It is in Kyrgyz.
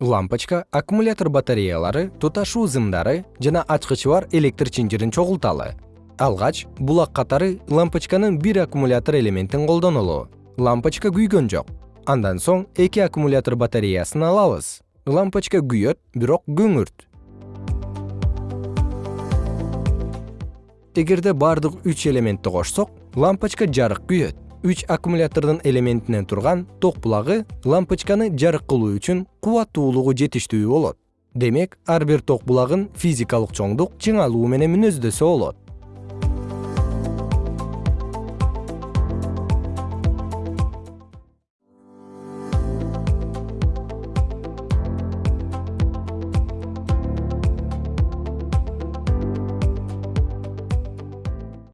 лампочка аккумулятор батареялары туташуу зымдары жана ачкычы бар электр чынжырын чогулталы. Алгач булак катары лампочканын бир аккумулятор элементин колдонолу лампочка күйгөн жок. Андан соң эки аккумулятор батареясын алабыз. Лампочка күйөт бирок көңүрт эгерде бардык үч элементти кошсок лампочка жарык күйөт үч аккумулятордун элементинен турган ток булагы лампочканы жарык кылуу үчүн кубаттуулугу жетиштүү болот. Демек ар бир ток булагын физикалык чоңдук чыңалуу менен мүнөздөсө болот